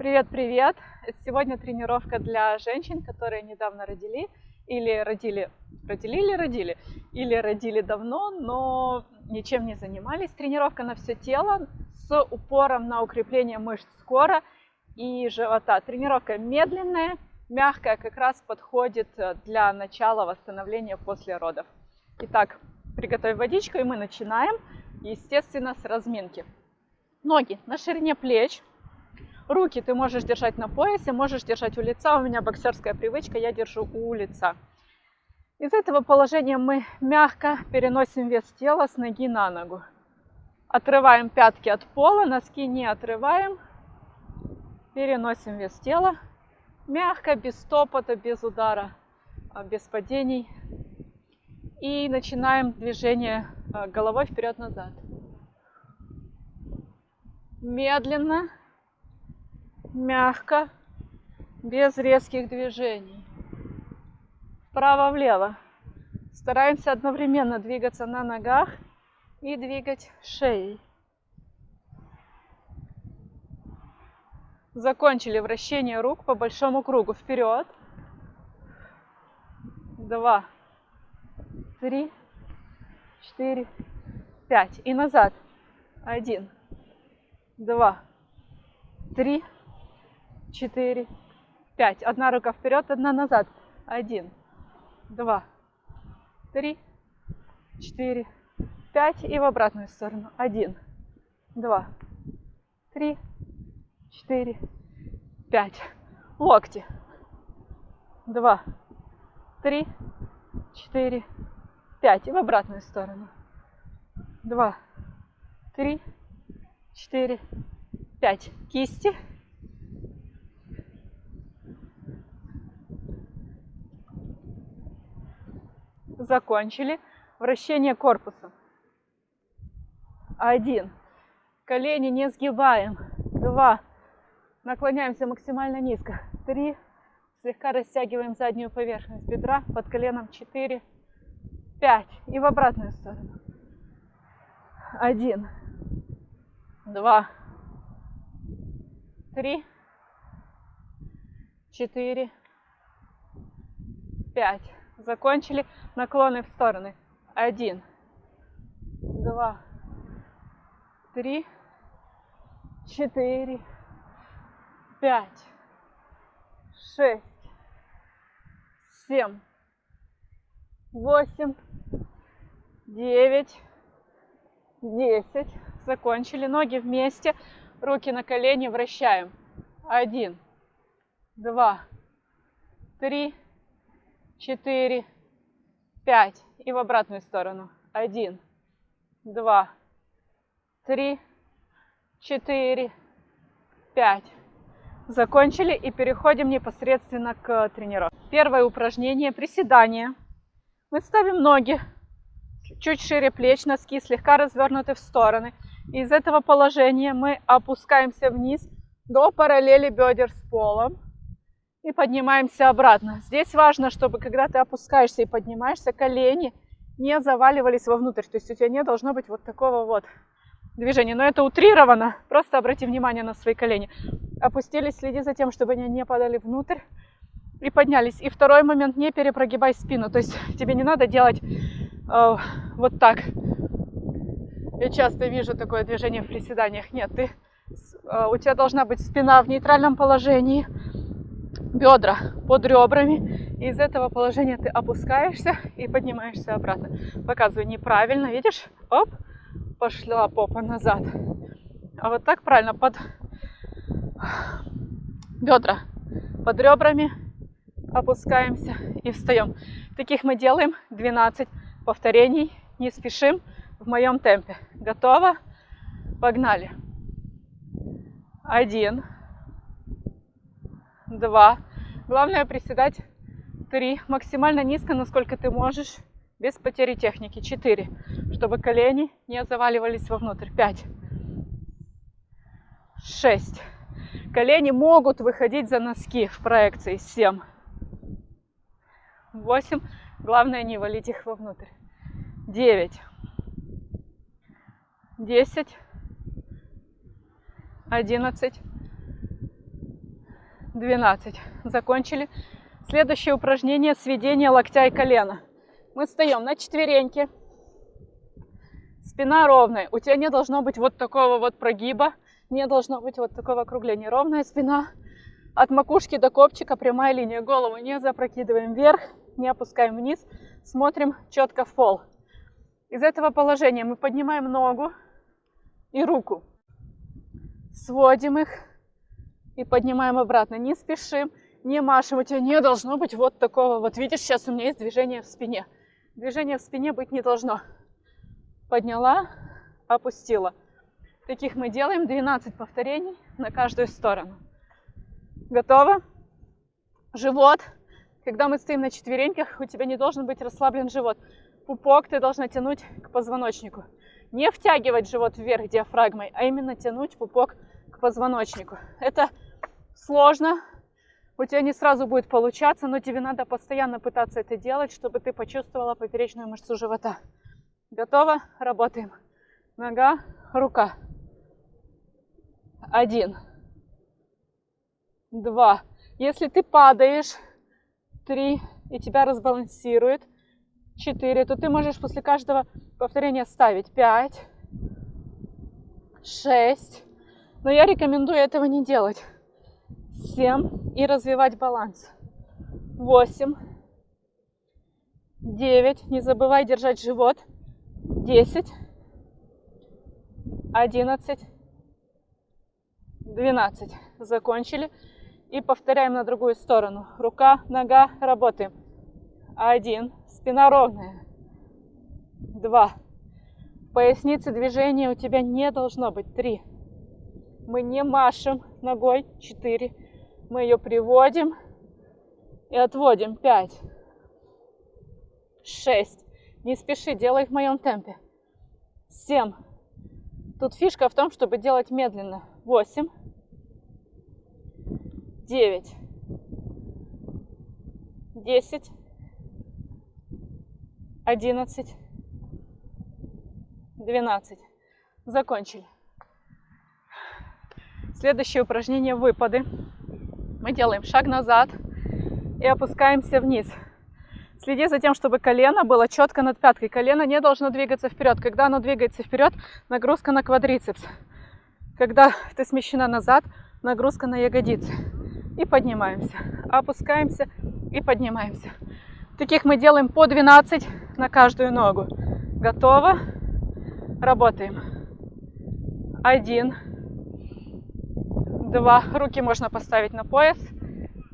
Привет-привет! Сегодня тренировка для женщин, которые недавно родили или родили, родили или родили, или родили давно, но ничем не занимались. Тренировка на все тело с упором на укрепление мышц скоро и живота. Тренировка медленная, мягкая, как раз подходит для начала восстановления после родов. Итак, приготовь водичку и мы начинаем, естественно, с разминки. Ноги на ширине плеч, Руки ты можешь держать на поясе, можешь держать у лица. У меня боксерская привычка, я держу у лица. Из этого положения мы мягко переносим вес тела с ноги на ногу. Отрываем пятки от пола, носки не отрываем. Переносим вес тела. Мягко, без стопота, без удара, а, без падений. И начинаем движение а, головой вперед-назад. Медленно мягко, без резких движений. Вправо-влево. Стараемся одновременно двигаться на ногах и двигать шеей. Закончили вращение рук по большому кругу. Вперед. Два, три, четыре, пять. И назад. Один, два, три, четыре, пять. Одна рука вперед, одна назад. Один, два, три, четыре, пять. И в обратную сторону. Один, два, три, четыре, пять. Локти. Два, три, четыре, пять. И в обратную сторону. Два, три, четыре, пять. Кисти. Закончили. Вращение корпуса. Один. Колени не сгибаем. Два. Наклоняемся максимально низко. Три. Слегка растягиваем заднюю поверхность бедра под коленом. Четыре. Пять. И в обратную сторону. Один. Два. Три. Четыре. Пять. Закончили. Наклоны в стороны. Один, два, три, четыре, пять, шесть, семь, восемь, девять, десять. Закончили. Ноги вместе. Руки на колени вращаем. Один, два, три, четыре, пять. И в обратную сторону. Один, два, три, четыре, пять. Закончили и переходим непосредственно к тренировке. Первое упражнение – приседание. Мы ставим ноги чуть шире плеч, носки слегка развернуты в стороны. Из этого положения мы опускаемся вниз до параллели бедер с полом и поднимаемся обратно. Здесь важно, чтобы когда ты опускаешься и поднимаешься, колени не заваливались вовнутрь. То есть у тебя не должно быть вот такого вот движения. Но это утрировано. Просто обрати внимание на свои колени. Опустились, следи за тем, чтобы они не падали внутрь. И поднялись. И второй момент, не перепрогибай спину. То есть тебе не надо делать э, вот так. Я часто вижу такое движение в приседаниях. Нет, ты, э, у тебя должна быть спина в нейтральном положении бедра под ребрами. Из этого положения ты опускаешься и поднимаешься обратно. Показываю неправильно, видишь? Оп, пошла попа назад. А вот так правильно, под бедра, под ребрами опускаемся и встаем. Таких мы делаем 12 повторений. Не спешим в моем темпе. Готово? Погнали. Один два. Главное приседать три. Максимально низко, насколько ты можешь, без потери техники. Четыре. Чтобы колени не заваливались вовнутрь. Пять. Шесть. Колени могут выходить за носки в проекции. Семь. Восемь. Главное не валить их вовнутрь. Девять. Десять. Одиннадцать. 12. Закончили. Следующее упражнение сведение локтя и колена. Мы встаем на четвереньки. Спина ровная. У тебя не должно быть вот такого вот прогиба. Не должно быть вот такого округления. Ровная спина. От макушки до копчика прямая линия. Голову не запрокидываем вверх, не опускаем вниз. Смотрим четко в пол. Из этого положения мы поднимаем ногу и руку. Сводим их и поднимаем обратно. Не спешим, не машем. У тебя не должно быть вот такого. Вот видишь, сейчас у меня есть движение в спине. Движения в спине быть не должно. Подняла, опустила. Таких мы делаем 12 повторений на каждую сторону. Готово? Живот. Когда мы стоим на четвереньках, у тебя не должен быть расслаблен живот. Пупок ты должна тянуть к позвоночнику. Не втягивать живот вверх диафрагмой, а именно тянуть пупок к позвоночнику. Это сложно, у тебя не сразу будет получаться, но тебе надо постоянно пытаться это делать, чтобы ты почувствовала поперечную мышцу живота. Готово? Работаем. Нога, рука. Один. Два. Если ты падаешь, три, и тебя разбалансирует, четыре, то ты можешь после каждого повторения ставить пять, шесть. Но я рекомендую этого не делать. 7 и развивать баланс. 8, 9, не забывай держать живот. 10, 11, 12. Закончили. И повторяем на другую сторону. Рука, нога, работаем. Один, спина ровная. Два. Поясницы движения у тебя не должно быть. Три. Мы не машем ногой. Четыре. Мы ее приводим и отводим. Пять, шесть. Не спеши, делай в моем темпе. Семь. Тут фишка в том, чтобы делать медленно. Восемь, девять, десять, одиннадцать, двенадцать. Закончили. Следующее упражнение выпады. Мы делаем шаг назад и опускаемся вниз. Следи за тем, чтобы колено было четко над пяткой. Колено не должно двигаться вперед. Когда оно двигается вперед, нагрузка на квадрицепс. Когда ты смещена назад, нагрузка на ягодицы. И поднимаемся. Опускаемся и поднимаемся. Таких мы делаем по 12 на каждую ногу. Готово. Работаем. Один два, руки можно поставить на пояс,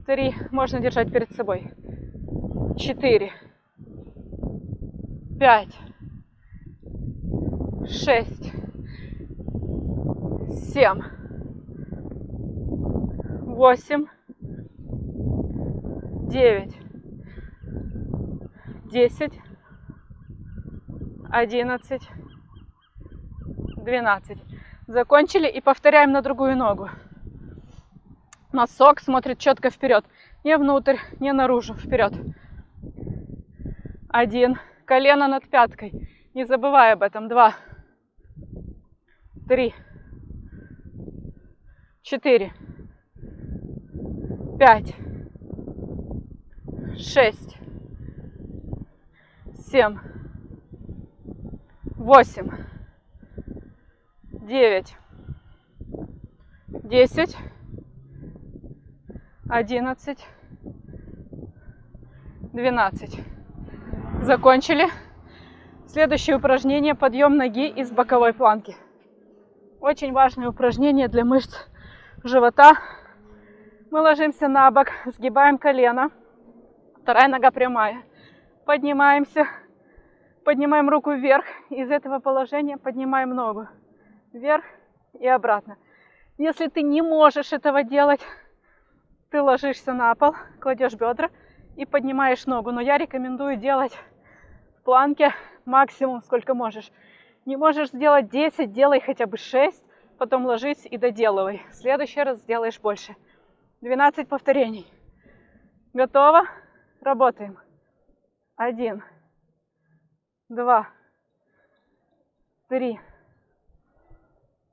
три, можно держать перед собой, четыре, пять, шесть, семь, восемь, девять, десять, одиннадцать, двенадцать. Закончили и повторяем на другую ногу. Носок смотрит четко вперед. Не внутрь, не наружу, вперед. Один. Колено над пяткой. Не забывай об этом. Два. Три. Четыре. Пять. Шесть. Семь. Восемь. Девять. Десять. 11, 12. Закончили. Следующее упражнение – подъем ноги из боковой планки. Очень важное упражнение для мышц живота. Мы ложимся на бок, сгибаем колено. Вторая нога прямая. Поднимаемся. Поднимаем руку вверх. Из этого положения поднимаем ногу. Вверх и обратно. Если ты не можешь этого делать, ты ложишься на пол, кладешь бедра и поднимаешь ногу. Но я рекомендую делать в планке максимум, сколько можешь. Не можешь сделать 10, делай хотя бы 6, потом ложись и доделывай. В следующий раз сделаешь больше. 12 повторений. Готово? Работаем. Один, два, три,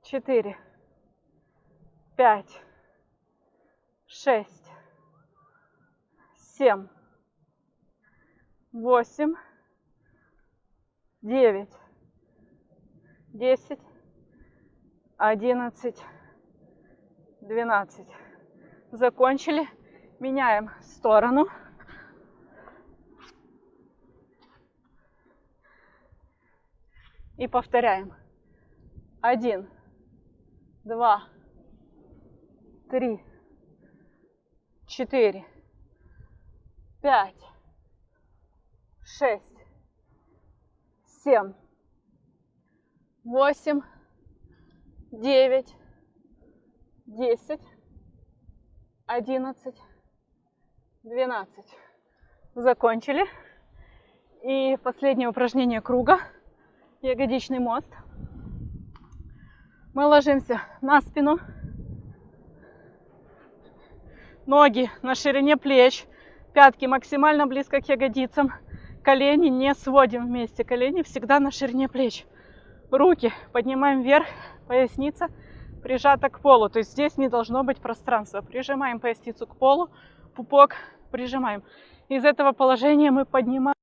четыре, пять, шесть, семь, восемь, девять, десять, одиннадцать, двенадцать. Закончили. Меняем сторону. И повторяем. Один, два, три, четыре, пять, шесть, семь, восемь, девять, десять, одиннадцать, двенадцать. Закончили. И последнее упражнение круга. Ягодичный мост. Мы ложимся на спину. Ноги на ширине плеч. Пятки максимально близко к ягодицам. Колени не сводим вместе. Колени всегда на ширине плеч. Руки поднимаем вверх. Поясница прижата к полу. То есть здесь не должно быть пространства. Прижимаем поясницу к полу. Пупок прижимаем. Из этого положения мы поднимаем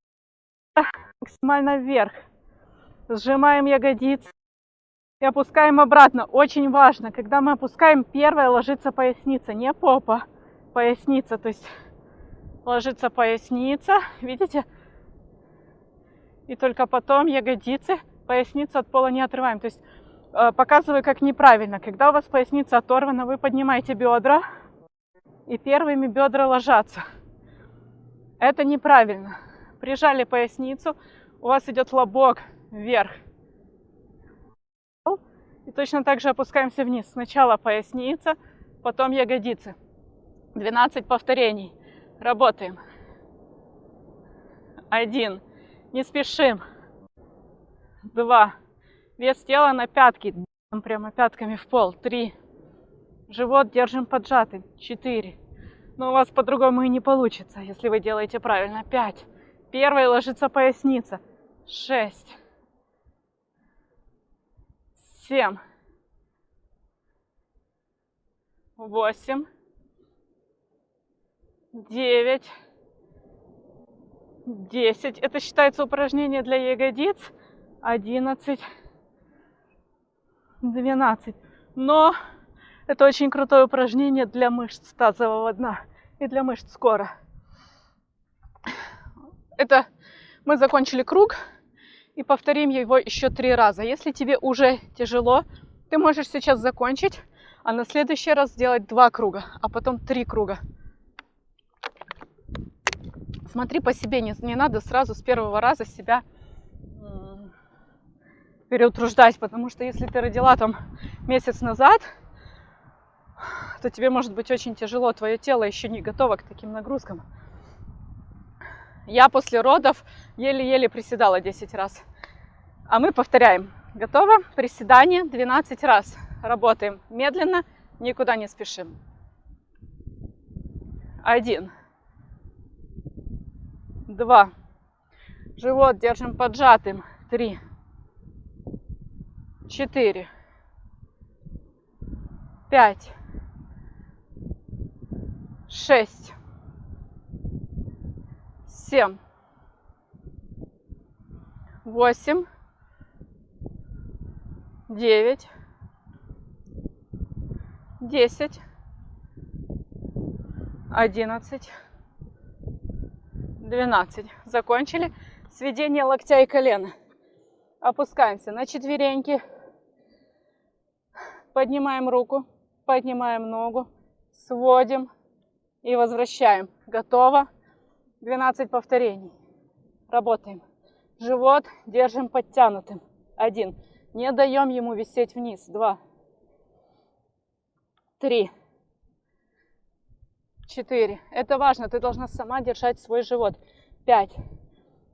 максимально вверх. Сжимаем ягодицы и опускаем обратно. Очень важно, когда мы опускаем, первое ложится поясница, не попа, поясница. То есть ложится поясница, видите? И только потом ягодицы, поясницу от пола не отрываем. То есть э, показываю, как неправильно. Когда у вас поясница оторвана, вы поднимаете бедра, и первыми бедра ложатся. Это неправильно. Прижали поясницу, у вас идет лобок вверх. И точно так же опускаемся вниз. Сначала поясница, потом ягодицы. 12 повторений. Работаем. Один. Не спешим. Два. Вес тела на пятки. Прямо пятками в пол. Три. Живот держим поджатый. Четыре. Но у вас по-другому и не получится, если вы делаете правильно. Пять. Первой ложится поясница. Шесть. Семь. Восемь. Девять. Десять. Это считается упражнение для ягодиц. Одиннадцать. Двенадцать. Но это очень крутое упражнение для мышц тазового дна и для мышц скоро. Это мы закончили круг и повторим его еще три раза. Если тебе уже тяжело, ты можешь сейчас закончить, а на следующий раз сделать два круга, а потом три круга. Смотри по себе, не, не надо сразу с первого раза себя переутруждать, потому что если ты родила там месяц назад, то тебе может быть очень тяжело, твое тело еще не готово к таким нагрузкам. Я после родов еле-еле приседала 10 раз. А мы повторяем. Готово? Приседание 12 раз. Работаем медленно, никуда не спешим. Один. Два. Живот держим поджатым. Три. Четыре. Пять. Шесть семь, восемь, девять, десять, одиннадцать, двенадцать. Закончили. Сведение локтя и колена. Опускаемся на четвереньки. Поднимаем руку, поднимаем ногу, сводим и возвращаем. Готово. 12 повторений. Работаем. Живот держим подтянутым. Один. Не даем ему висеть вниз. Два. Три. Четыре. Это важно. Ты должна сама держать свой живот. Пять.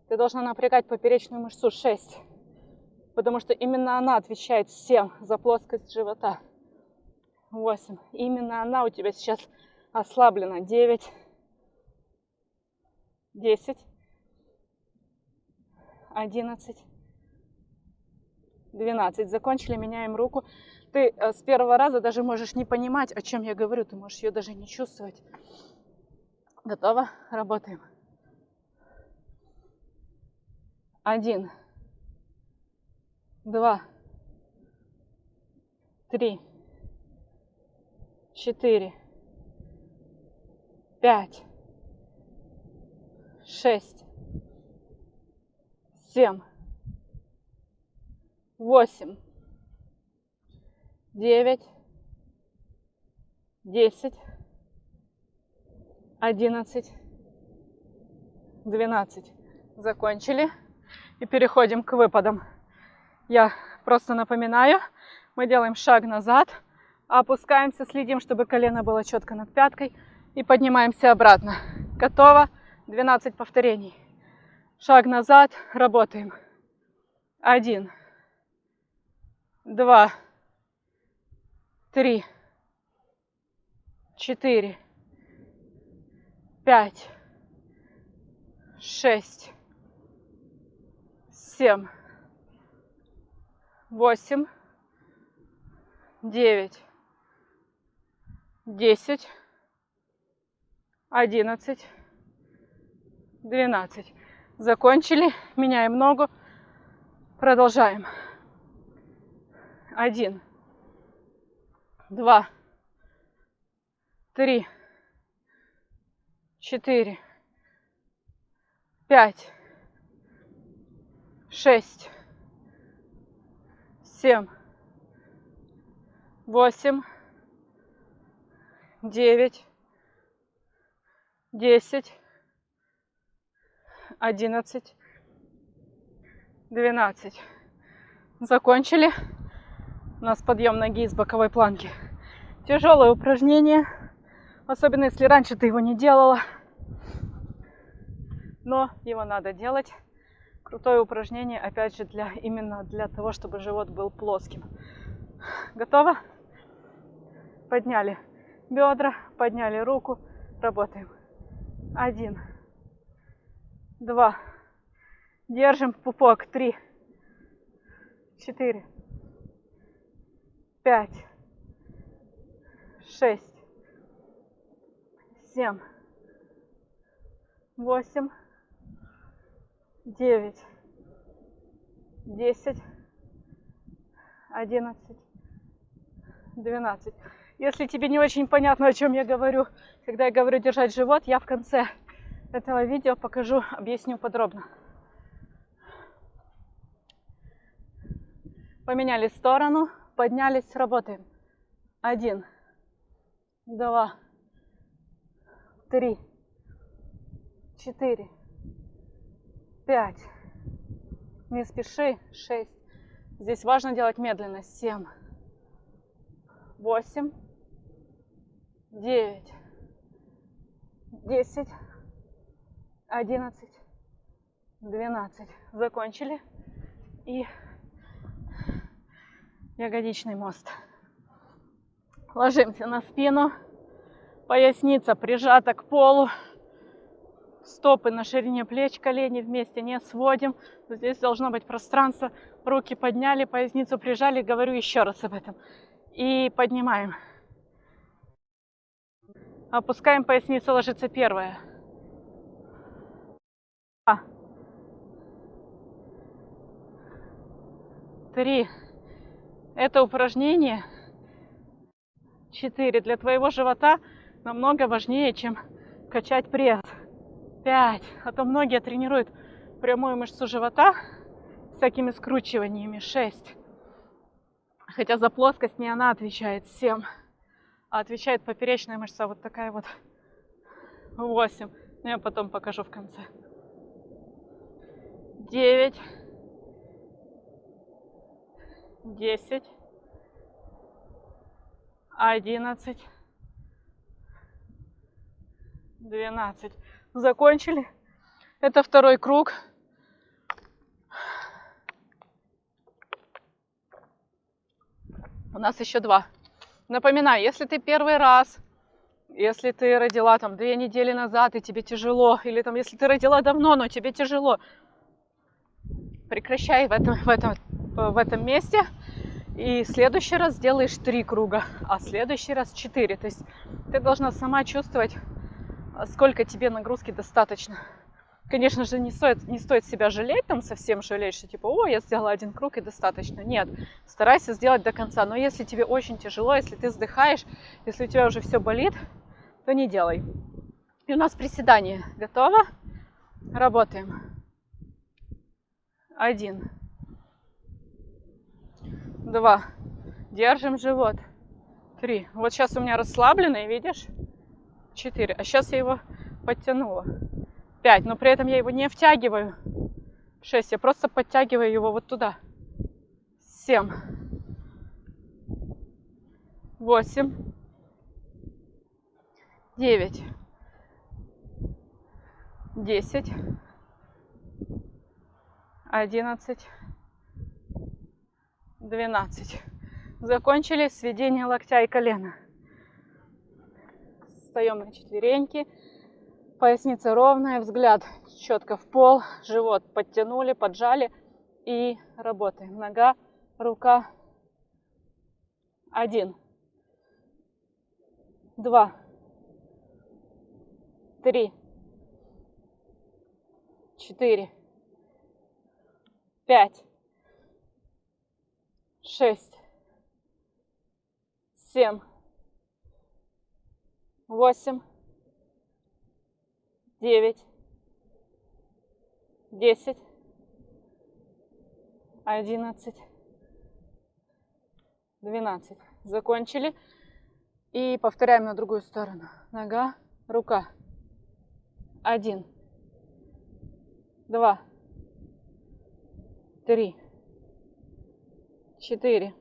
Ты должна напрягать поперечную мышцу. Шесть. Потому что именно она отвечает всем за плоскость живота. Восемь. Именно она у тебя сейчас ослаблена. Девять. 10, 11, 12. Закончили, меняем руку. Ты э, с первого раза даже можешь не понимать, о чем я говорю, ты можешь ее даже не чувствовать. Готово? Работаем. Один, два, три, четыре, пять, шесть, семь, восемь, девять, десять, одиннадцать, двенадцать. Закончили. И переходим к выпадам. Я просто напоминаю, мы делаем шаг назад, опускаемся, следим, чтобы колено было четко над пяткой и поднимаемся обратно. Готово. 12 повторений. Шаг назад, работаем. Один, два, три, четыре, пять, шесть, семь, восемь, девять, десять, одиннадцать, двенадцать. Закончили. Меняем ногу. Продолжаем. Один, два, три, четыре, пять, шесть, семь, восемь, девять, десять, одиннадцать, двенадцать. Закончили. У нас подъем ноги из боковой планки. Тяжелое упражнение, особенно если раньше ты его не делала. Но его надо делать. Крутое упражнение, опять же, для, именно для того, чтобы живот был плоским. Готово? Подняли бедра, подняли руку, работаем. Один, два, держим пупок, три, четыре, пять, шесть, семь, восемь, девять, десять, одиннадцать, двенадцать. Если тебе не очень понятно, о чем я говорю, когда я говорю держать живот, я в конце этого видео покажу, объясню подробно. Поменяли сторону, поднялись, работаем. Один, два, три, четыре, пять. Не спеши. Шесть. Здесь важно делать медленно. Семь, восемь, девять, десять, одиннадцать, двенадцать. Закончили. И ягодичный мост. Ложимся на спину. Поясница прижата к полу. Стопы на ширине плеч, колени вместе не сводим. Здесь должно быть пространство. Руки подняли, поясницу прижали. Говорю еще раз об этом. И поднимаем. Опускаем поясницу, ложится первая. Два. Три. Это упражнение 4 для твоего живота намного важнее, чем качать пресс. 5. А то многие тренируют прямую мышцу живота всякими скручиваниями. 6. Хотя за плоскость не она отвечает. 7. А отвечает поперечная мышца вот такая вот. 8. Ну, я потом покажу в конце. 9. 10. 11. 12. Закончили. Это второй круг. У нас еще два. Напоминаю, если ты первый раз, если ты родила там две недели назад и тебе тяжело, или там если ты родила давно, но тебе тяжело, прекращай в этом, в этом, в этом месте И в следующий раз делаешь три круга, а в следующий раз четыре. То есть ты должна сама чувствовать, сколько тебе нагрузки достаточно. Конечно же, не стоит, не стоит себя жалеть, там совсем жалеть, что типа, о, я сделала один круг и достаточно. Нет, старайся сделать до конца. Но если тебе очень тяжело, если ты вздыхаешь, если у тебя уже все болит, то не делай. И у нас приседание. Готово? Работаем. Один. Два. Держим живот. Три. Вот сейчас у меня расслабленный, видишь? Четыре. А сейчас я его подтянула. 5, но при этом я его не втягиваю. 6, я просто подтягиваю его вот туда. 7, 8, 9, 10, 11, 12. Закончили сведение локтя и колена. Встаем на четвереньки. Поясница ровная, взгляд четко в пол, живот подтянули, поджали и работаем. Нога, рука. Один. Два. Три. Четыре. Пять. Шесть. Семь. Восемь девять, десять, одиннадцать, двенадцать. Закончили. И повторяем на другую сторону. Нога, рука. Один, два, три, четыре,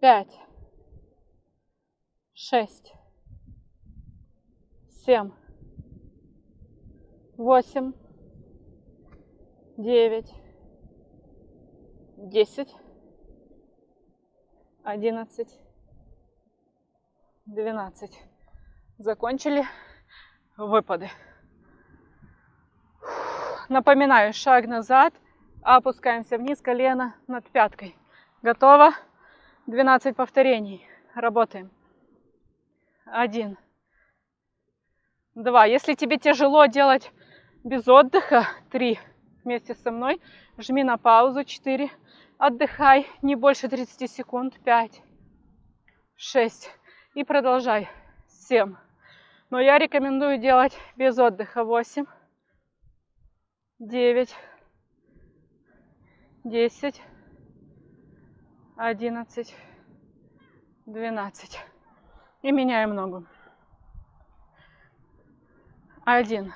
пять, шесть, семь, восемь, девять, десять, одиннадцать, двенадцать. Закончили выпады. Напоминаю, шаг назад, опускаемся вниз, колено над пяткой. Готово? 12 повторений. Работаем. Один, два. Если тебе тяжело делать без отдыха, три вместе со мной, жми на паузу, четыре. Отдыхай не больше 30 секунд, пять, шесть. И продолжай, семь. Но я рекомендую делать без отдыха, восемь, девять, десять, одиннадцать, двенадцать. И меняем ногу. Один.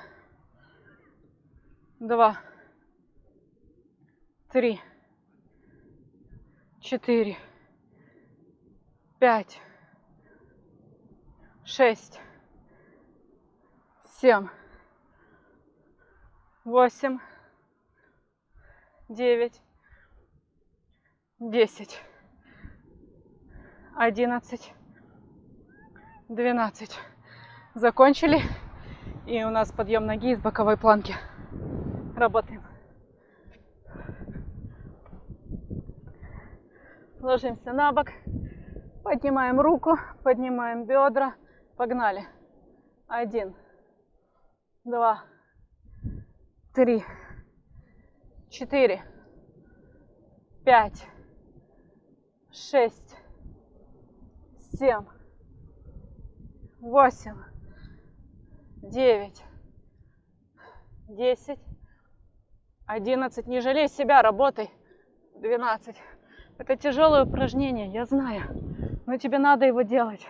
Два. Три. Четыре. Пять. Шесть. Семь. Восемь. Девять. Десять. Одиннадцать. Двенадцать. Закончили. И у нас подъем ноги из боковой планки. Работаем. Ложимся на бок. Поднимаем руку, поднимаем бедра. Погнали. Один, два, три, четыре, пять, шесть, семь, восемь, девять, десять, одиннадцать. Не жалей себя, работай. Двенадцать. Это тяжелое упражнение, я знаю, но тебе надо его делать.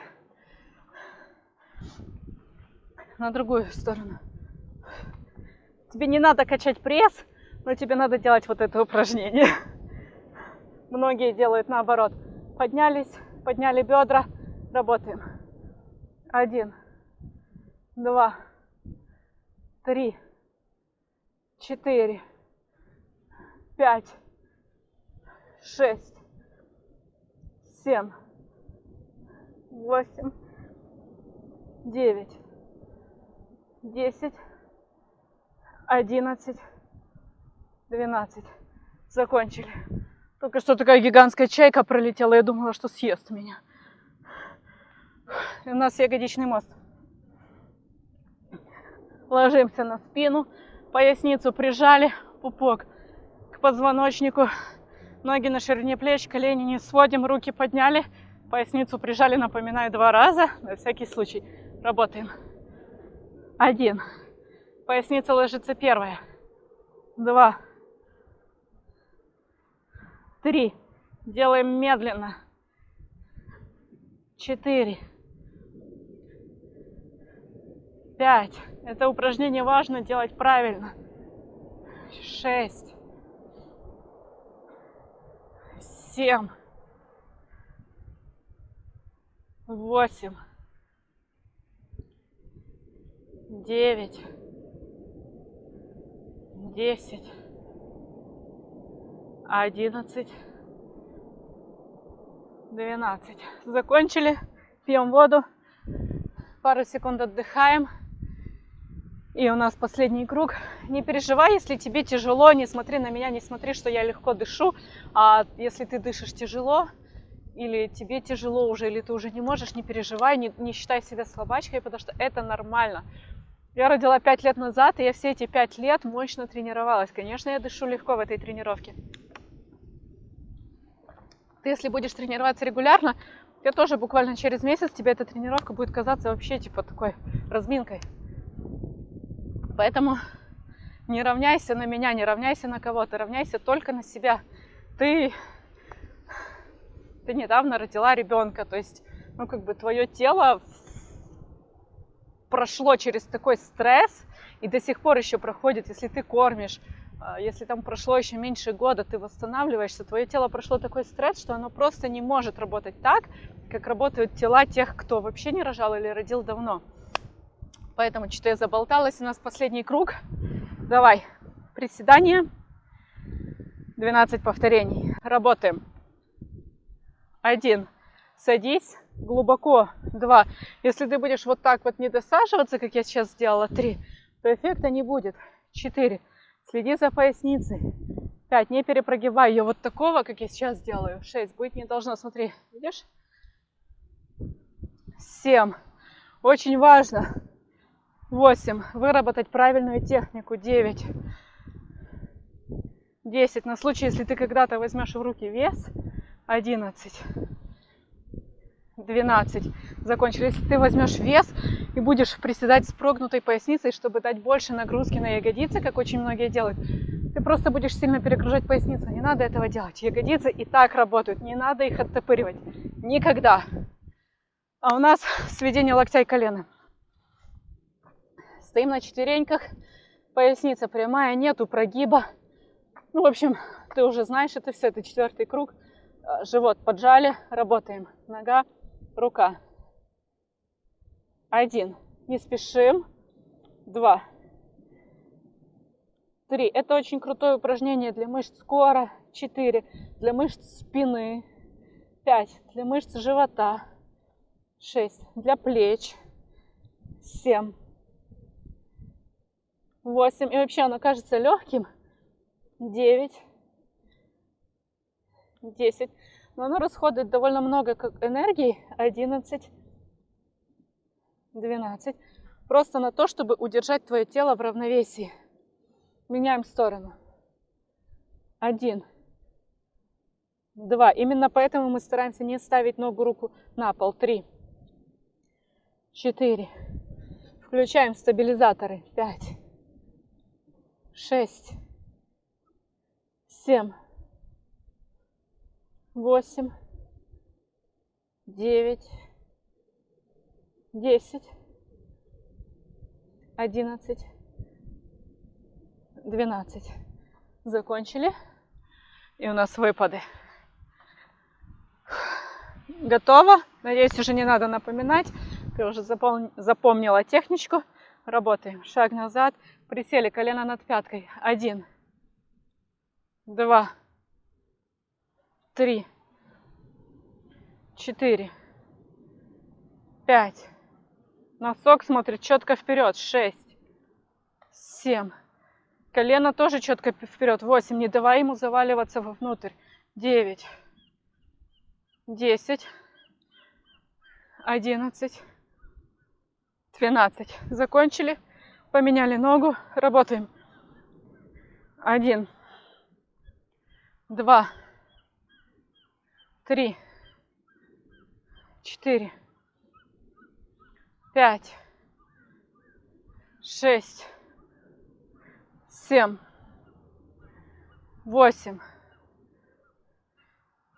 На другую сторону. Тебе не надо качать пресс, но тебе надо делать вот это упражнение. Многие делают наоборот. Поднялись, подняли бедра, работаем. Один два, три, четыре, пять, шесть, семь, восемь, девять, десять, одиннадцать, двенадцать. Закончили. Только что такая гигантская чайка пролетела, я думала, что съест меня. И у нас ягодичный мост. Ложимся на спину, поясницу прижали, пупок к позвоночнику, ноги на ширине плеч, колени не сводим, руки подняли, поясницу прижали, напоминаю, два раза, на всякий случай. Работаем. Один. Поясница ложится первая. Два. Три. Делаем медленно. Четыре. Пять. Это упражнение важно делать правильно. Шесть. Семь. Восемь. Девять. Десять. Одиннадцать. Двенадцать. Закончили. Пьем воду. Пару секунд отдыхаем. И у нас последний круг. Не переживай, если тебе тяжело, не смотри на меня, не смотри, что я легко дышу. А если ты дышишь тяжело, или тебе тяжело уже, или ты уже не можешь, не переживай, не, не считай себя слабачкой, потому что это нормально. Я родила пять лет назад, и я все эти пять лет мощно тренировалась. Конечно, я дышу легко в этой тренировке. Ты, если будешь тренироваться регулярно, тебе тоже буквально через месяц тебе эта тренировка будет казаться вообще типа такой разминкой. Поэтому не равняйся на меня, не равняйся на кого-то, равняйся только на себя. Ты, ты недавно родила ребенка, то есть, ну, как бы твое тело прошло через такой стресс и до сих пор еще проходит, если ты кормишь, если там прошло еще меньше года, ты восстанавливаешься, твое тело прошло такой стресс, что оно просто не может работать так, как работают тела тех, кто вообще не рожал или родил давно. Поэтому что-то я заболталась. У нас последний круг. Давай. Приседание. 12 повторений. Работаем. Один. Садись глубоко. Два. Если ты будешь вот так вот не досаживаться, как я сейчас сделала, три, то эффекта не будет. Четыре. Следи за поясницей. Пять. Не перепрогибай ее вот такого, как я сейчас делаю. Шесть. Быть не должно. Смотри. Видишь? Семь. Очень важно 8. Выработать правильную технику. 9. 10. На случай, если ты когда-то возьмешь в руки вес. 11. 12. Закончили. Если ты возьмешь вес и будешь приседать с прогнутой поясницей, чтобы дать больше нагрузки на ягодицы, как очень многие делают, ты просто будешь сильно перегружать поясницу. Не надо этого делать. Ягодицы и так работают. Не надо их оттопыривать. Никогда. А у нас сведение локтя и колена. Стоим на четвереньках, поясница прямая, нету прогиба. Ну, в общем, ты уже знаешь это все, это четвертый круг. А, живот поджали, работаем. Нога, рука. Один. Не спешим. Два. Три. Это очень крутое упражнение для мышц кора. Четыре. Для мышц спины. Пять. Для мышц живота. Шесть. Для плеч. Семь. 8. И вообще оно кажется легким. 9. 10. Но оно расходует довольно много энергии. 11. 12. Просто на то, чтобы удержать твое тело в равновесии. Меняем сторону. 1. 2. Именно поэтому мы стараемся не ставить ногу, руку на пол. 3. 4. Включаем стабилизаторы. 5 шесть, семь, восемь, девять, десять, одиннадцать, двенадцать. Закончили. И у нас выпады. Готово. Надеюсь, уже не надо напоминать. Ты уже запомнила техничку. Работаем. Шаг назад. Присели, колено над пяткой. Один, два, три, четыре, пять. Носок смотрит четко вперед. Шесть, семь. Колено тоже четко вперед. Восемь. Не давай ему заваливаться вовнутрь. девять, десять, одиннадцать, двенадцать. Закончили, поменяли ногу, работаем. Один, два, три, четыре, пять, шесть, семь, восемь,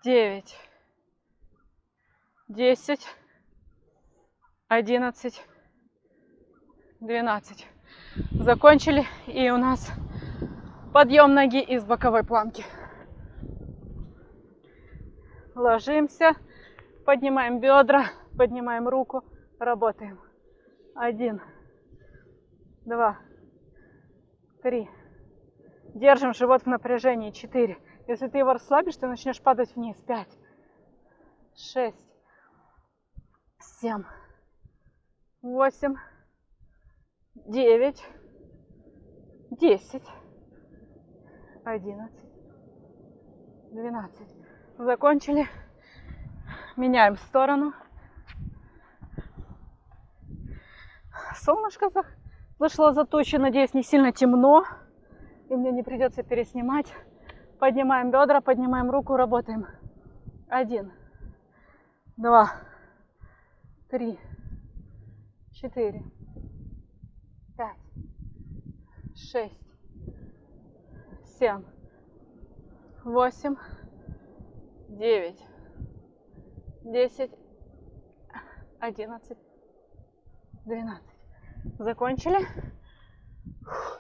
девять, десять, одиннадцать, двенадцать. Закончили, и у нас подъем ноги из боковой планки. Ложимся, поднимаем бедра, поднимаем руку, работаем. Один, два, три. Держим живот в напряжении. Четыре. Если ты его расслабишь, ты начнешь падать вниз. Пять, шесть, семь, восемь, девять, десять, одиннадцать, двенадцать. Закончили. Меняем сторону. Солнышко зашло за тучи. Надеюсь, не сильно темно. И мне не придется переснимать. Поднимаем бедра, поднимаем руку, работаем. Один, два, три, четыре, пять, шесть, семь, восемь, девять, десять, одиннадцать, двенадцать. Закончили.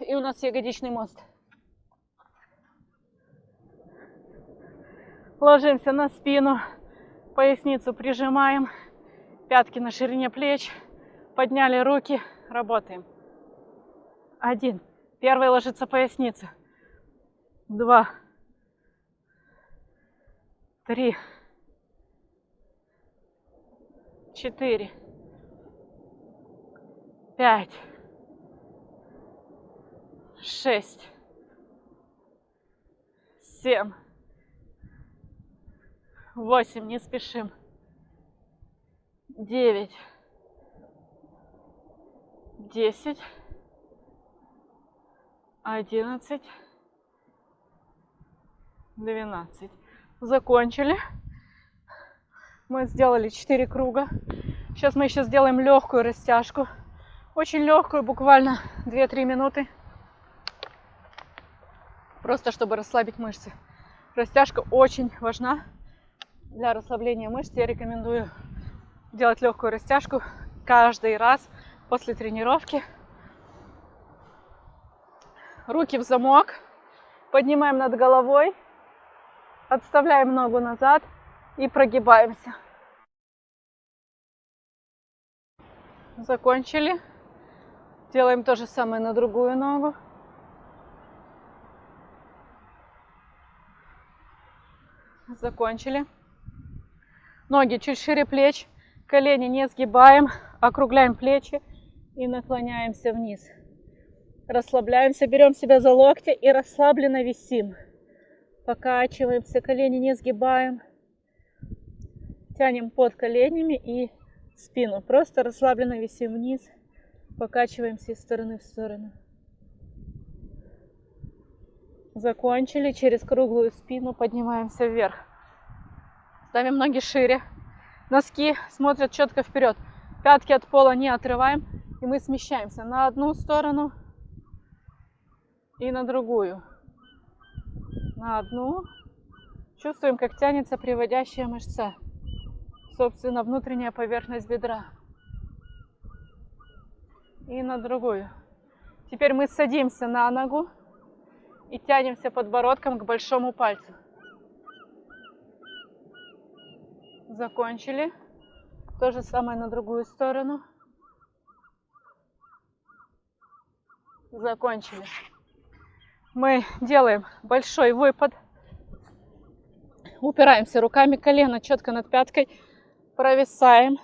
И у нас ягодичный мост. Ложимся на спину, поясницу прижимаем, пятки на ширине плеч, подняли руки, работаем. Один. Первый ложится поясница. Два. Три. Четыре. Пять. Шесть. Семь восемь, не спешим, девять, десять, одиннадцать, двенадцать. Закончили. Мы сделали 4 круга. Сейчас мы еще сделаем легкую растяжку. Очень легкую, буквально 2-3 минуты. Просто чтобы расслабить мышцы. Растяжка очень важна для расслабления мышц я рекомендую делать легкую растяжку каждый раз после тренировки. Руки в замок, поднимаем над головой, отставляем ногу назад и прогибаемся. Закончили. Делаем то же самое на другую ногу. Закончили. Ноги чуть шире плеч, колени не сгибаем, округляем плечи и наклоняемся вниз. Расслабляемся, берем себя за локти и расслабленно висим. Покачиваемся, колени не сгибаем. Тянем под коленями и спину. Просто расслабленно висим вниз. Покачиваемся из стороны в сторону. Закончили. Через круглую спину поднимаемся вверх. Ставим ноги шире. Носки смотрят четко вперед. Пятки от пола не отрываем. И мы смещаемся на одну сторону и на другую. На одну. Чувствуем, как тянется приводящая мышца. Собственно, внутренняя поверхность бедра. И на другую. Теперь мы садимся на ногу и тянемся подбородком к большому пальцу. Закончили. То же самое на другую сторону. Закончили. Мы делаем большой выпад. Упираемся руками, колено четко над пяткой. Провисаем.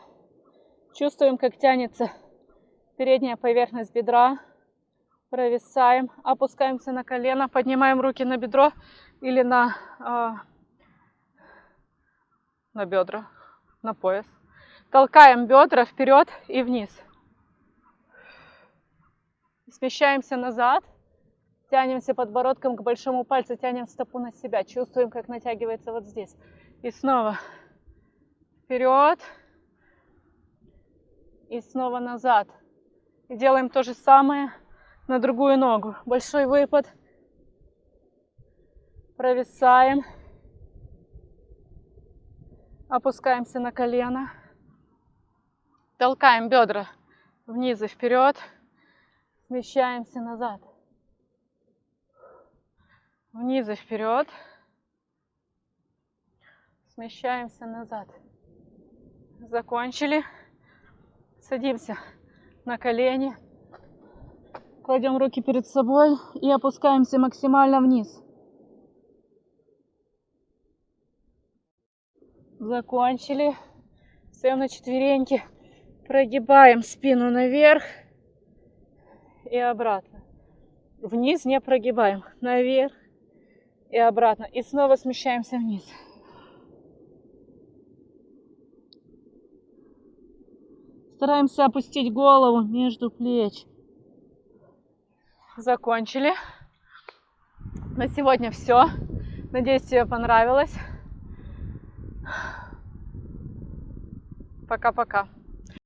Чувствуем, как тянется передняя поверхность бедра. Провисаем. Опускаемся на колено. Поднимаем руки на бедро или на э, на бедра, на пояс. Толкаем бедра вперед и вниз. Смещаемся назад. Тянемся подбородком к большому пальцу, тянем стопу на себя. Чувствуем, как натягивается вот здесь. И снова вперед. И снова назад. И делаем то же самое на другую ногу. Большой выпад. Провисаем. Опускаемся на колено. Толкаем бедра вниз и вперед. Смещаемся назад. Вниз и вперед. Смещаемся назад. Закончили. Садимся на колени. Кладем руки перед собой и опускаемся максимально вниз. Закончили. Встаем на четвереньки. Прогибаем спину наверх и обратно. Вниз не прогибаем. Наверх и обратно. И снова смещаемся вниз. Стараемся опустить голову между плеч. Закончили. На сегодня все. Надеюсь, тебе понравилось. Пока-пока.